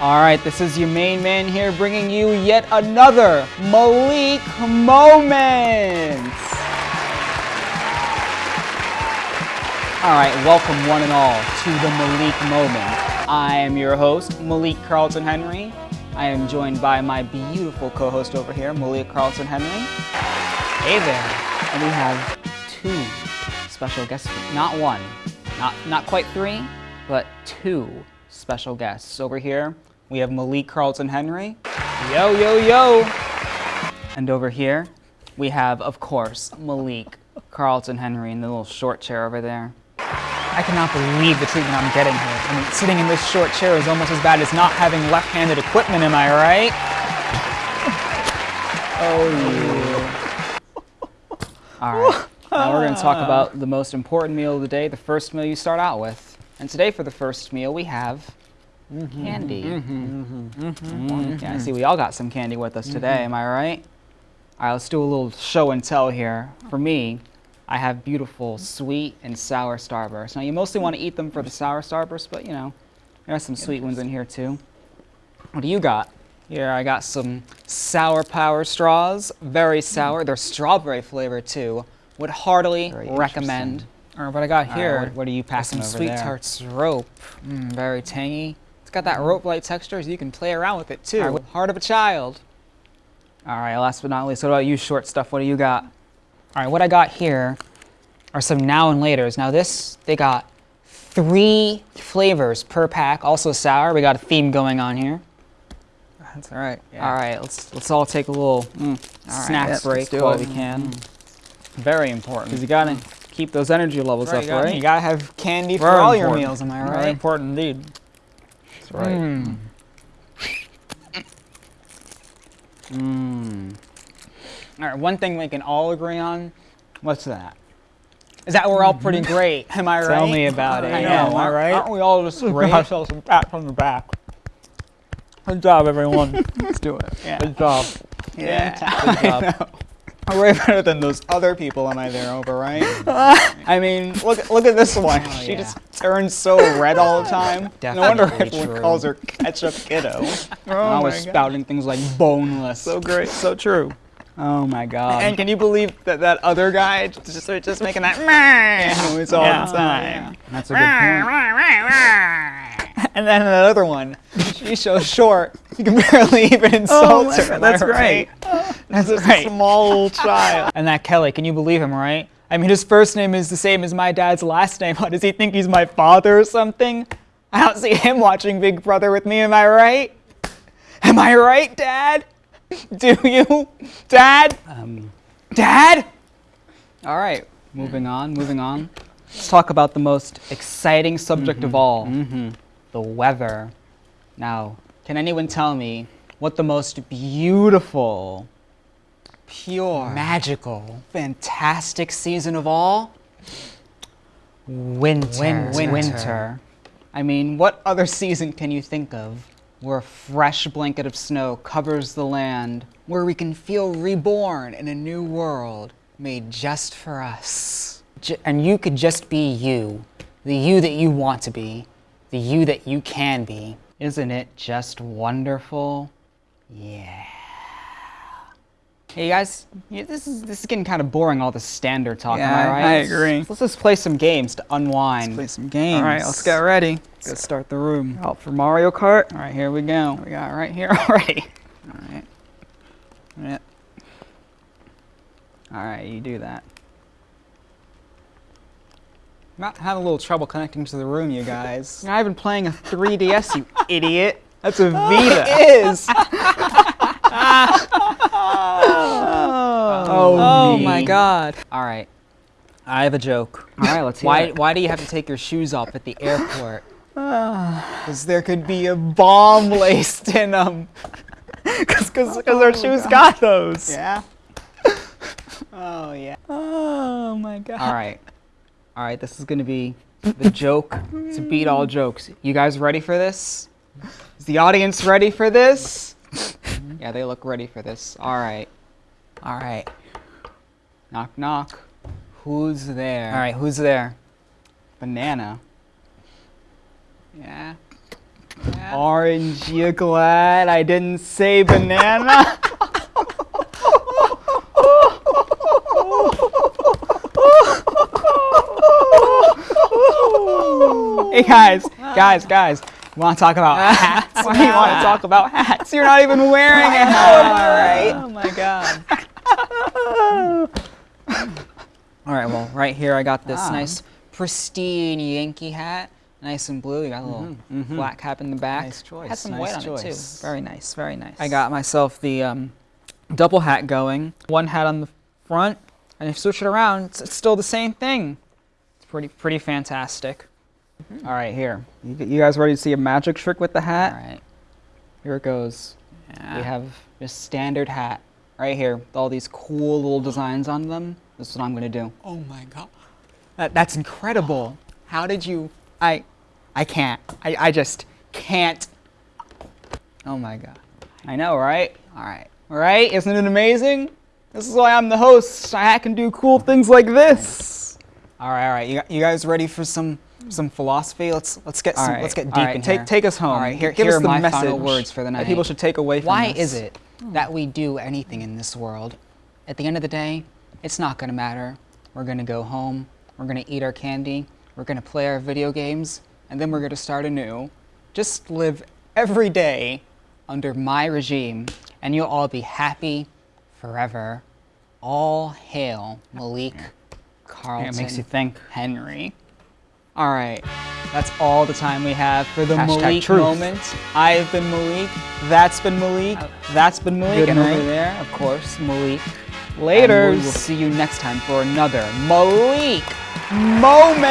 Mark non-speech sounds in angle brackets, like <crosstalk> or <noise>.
All right, this is your main man here bringing you yet another Malik moment. All right, welcome one and all to the Malik moment. I am your host, Malik Carlton Henry. I am joined by my beautiful co-host over here, Malik Carlton Henry. Hey there. And we have two special guests, not one, not, not quite three, but two special guests. Over here, we have Malik Carlton Henry. Yo, yo, yo. And over here, we have, of course, Malik Carlton Henry in the little short chair over there. I cannot believe the treatment I'm getting here. I mean, sitting in this short chair is almost as bad as not having left-handed equipment, am I right? oh. All right. Now we're going to talk about the most important meal of the day, the first meal you start out with. And today for the first meal, we have Mm-hmm. candy. Mm, Yeah, I see we all got some candy with us today, am I right? All right, let's do a little show and tell here. For me, I have beautiful sweet and sour Starburst. Now, you mostly want to eat them for the sour Starburst, but you know, there are some sweet ones in here too. What do you got? Here, I got some Sour Power straws. Very mm. sour. They're strawberry flavored too. Would heartily Very recommend. Or what I got All right, here, what, what are you passing some over Sweet there? Tarts rope. Mm, very tangy. It's got that rope-like texture, so you can play around with it too. Heart of a child. All right, last but not least, what about you, short stuff? What do you got? All right, what I got here are some now and laters. Now this, they got three flavors per pack, also sour. We got a theme going on here. That's all right. All right, let's let's all take a little mm, right, snack yes, break while it. we can. Very important because you gotta keep those energy levels Right, up, you gotta- right? You gotta have candy for all your meals. Am I right? Very important indeed. That's right. Hmm. Mmm. Mmm. All right, one thing we can all agree on. What's that? Is that we're all pretty mm-hmm. great? Am I right? Tell me about it. I Yeah, know. am I right? Aren't we all just Give great? ourselves some pat on the back. Good job, everyone. <laughs> Let's do it. Yeah. Good job. Yeah. Good job. <laughs> I know. Way <laughs> better than those other people am I there over, right? I mean, look look at this one. Oh, she yeah. just turns so red all the time. no wonder everyone true. calls her ketchup kiddo. <laughs> Oh I was God. spouting things like boneless. So great. So true. Oh my god. And And can you believe that that other guy just just making that meh <laughs> noise all Yeah. the time? That's a good point. And then that other one, she's so short, you can barely even insult Oh her. God, am I that's right? <laughs> That's This right. small child. And that Kelly, can you believe him, right? I mean, his first name is the same as my dad's last name. <laughs> What, does he think he's my father or something? I don't see him watching Big Brother with me, am I right? Am I right, Dad? Do you? Dad? Um, Dad? All right, moving on, moving on. Let's talk about the most exciting subject of all the weather. Now, can anyone tell me what the most beautiful, pure, magical, fantastic season of all? winter. Winter. Winter. I mean, what other season can you think of where a fresh blanket of snow covers the land, where we can feel reborn in a new world made just for us? J- and you could just be you, the you that you want to be, the you that you can be. Isn't it just wonderful? Yeah. Hey guys, yeah, this is this is getting kind of boring. All the standard talk, am Yeah, I I- right? I agree. Let's just play some games to unwind. Play some games. All right, let's get ready. Let's start the room. Out for Mario Kart. All right, here we go. We got it right here <laughs> already. All right. Yeah. All right, you do that. Not having a little trouble connecting to the room, you guys. I've been playing a 3DS, you <laughs> idiot. That's a Vita. it is. <laughs> oh, Oh, oh me. my god. All right. I have a joke. All right, let's hear Why, it. why do you have to take your shoes off at the airport? <sighs> Because there could be a bomb laced in them. Because <laughs> our oh, shoes got those. Yeah. Oh, yeah. Oh my god. All right. All right, this is going to be the joke to beat all jokes. You guys ready for this? Is the audience ready for this? yeah, they look ready for this. All right. All right. Knock, knock. Who's there? All right, who's there? Banana. Yeah. Aren't you glad I didn't say banana? <laughs> hey guys, guys, guys. Want to talk about hats? Why <laughs> do you want to talk about hats? You're not even wearing a hat. Oh my god. <laughs> All right, well, right here I got this Ah. nice pristine Yankee hat. Nice and blue. You got a little black cap in the back. Nice choice, Has some nice white on choice. it too. Very nice, very nice. I got myself the um, double hat going. One hat on the front, and if you switch it around, it's, it's still the same thing. It's pretty, pretty fantastic. Mm-hmm. All right, here. You, you guys ready to see a magic trick with the hat? All right. Here it goes. We have this standard hat right here with all these cool little designs on them. This is what I'm gonna do. Oh my god. That, that's incredible. How did you? I, I can't. I, I just can't. Oh my god. I know, right? All right. All right. Isn't it amazing? This is why I'm the host. I can do cool things like this. All right, all right. You, you guys ready for some some philosophy? Let's let's get some, let's get deep all right, in take- here. take us home. All right, here, Give here us are the my final words for the night. that people should take away from Why this. is it that we do anything in this world? At the end of the day, it's not going to matter. We're going to go home, we're going to eat our candy, we're going to play our video games, and then we're going to start anew. Just live every day under my regime, and you'll all be happy forever. All hail Malik Carlton makes you think. Henry. All right, that's all the time we have for the Hashtag Malik truth. moment. I have been Malik. That's been Malik. Oh. That's been Malik. And night. over there, of course, Malik. Later. And we will see you next time for another Malik moment.